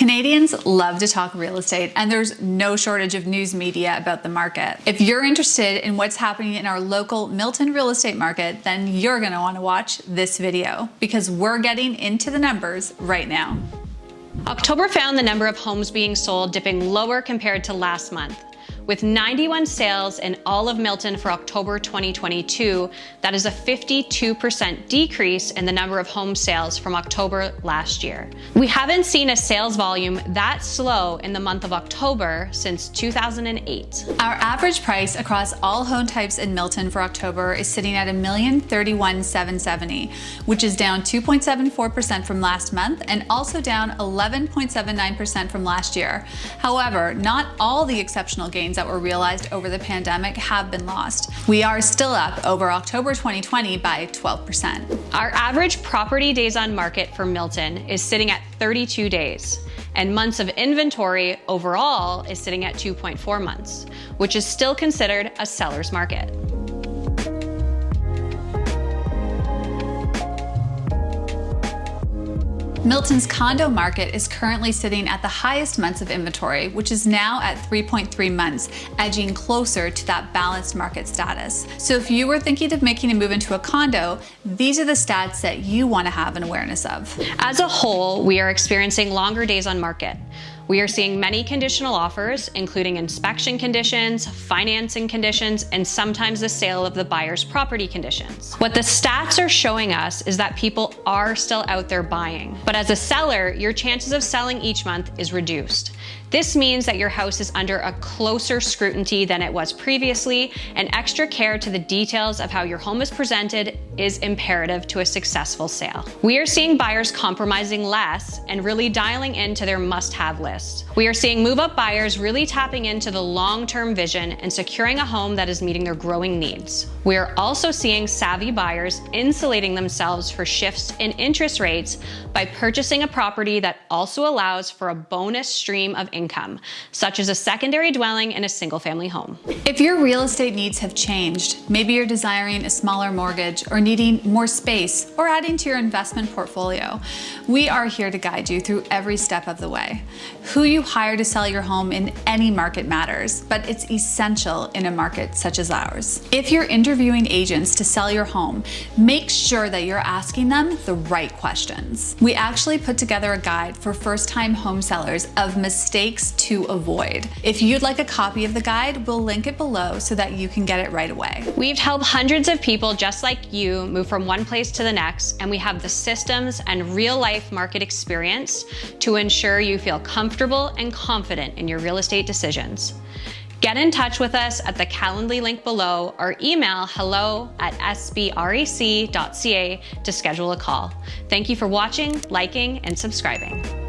Canadians love to talk real estate and there's no shortage of news media about the market. If you're interested in what's happening in our local Milton real estate market, then you're gonna wanna watch this video because we're getting into the numbers right now. October found the number of homes being sold dipping lower compared to last month. With 91 sales in all of Milton for October 2022, that is a 52% decrease in the number of home sales from October last year. We haven't seen a sales volume that slow in the month of October since 2008. Our average price across all home types in Milton for October is sitting at $1,031,770, which is down 2.74% from last month and also down 11.79% from last year. However, not all the exceptional gains that were realized over the pandemic have been lost. We are still up over October 2020 by 12%. Our average property days on market for Milton is sitting at 32 days, and months of inventory overall is sitting at 2.4 months, which is still considered a seller's market. Milton's condo market is currently sitting at the highest months of inventory, which is now at 3.3 months, edging closer to that balanced market status. So if you were thinking of making a move into a condo, these are the stats that you want to have an awareness of. As a whole, we are experiencing longer days on market. We are seeing many conditional offers, including inspection conditions, financing conditions, and sometimes the sale of the buyer's property conditions. What the stats are showing us is that people are still out there buying. But as a seller, your chances of selling each month is reduced. This means that your house is under a closer scrutiny than it was previously, and extra care to the details of how your home is presented is imperative to a successful sale. We are seeing buyers compromising less and really dialing into their must-have list. We are seeing move-up buyers really tapping into the long-term vision and securing a home that is meeting their growing needs. We are also seeing savvy buyers insulating themselves for shifts in interest rates by purchasing a property that also allows for a bonus stream of income, such as a secondary dwelling in a single family home. If your real estate needs have changed, maybe you're desiring a smaller mortgage or needing more space or adding to your investment portfolio, we are here to guide you through every step of the way. Who you hire to sell your home in any market matters, but it's essential in a market such as ours. If you're interviewing agents to sell your home, make sure that you're asking them the right questions. We actually put together a guide for first-time home sellers of mistakes mistakes to avoid. If you'd like a copy of the guide, we'll link it below so that you can get it right away. We've helped hundreds of people just like you move from one place to the next, and we have the systems and real life market experience to ensure you feel comfortable and confident in your real estate decisions. Get in touch with us at the Calendly link below or email hello at sbrec.ca to schedule a call. Thank you for watching, liking, and subscribing.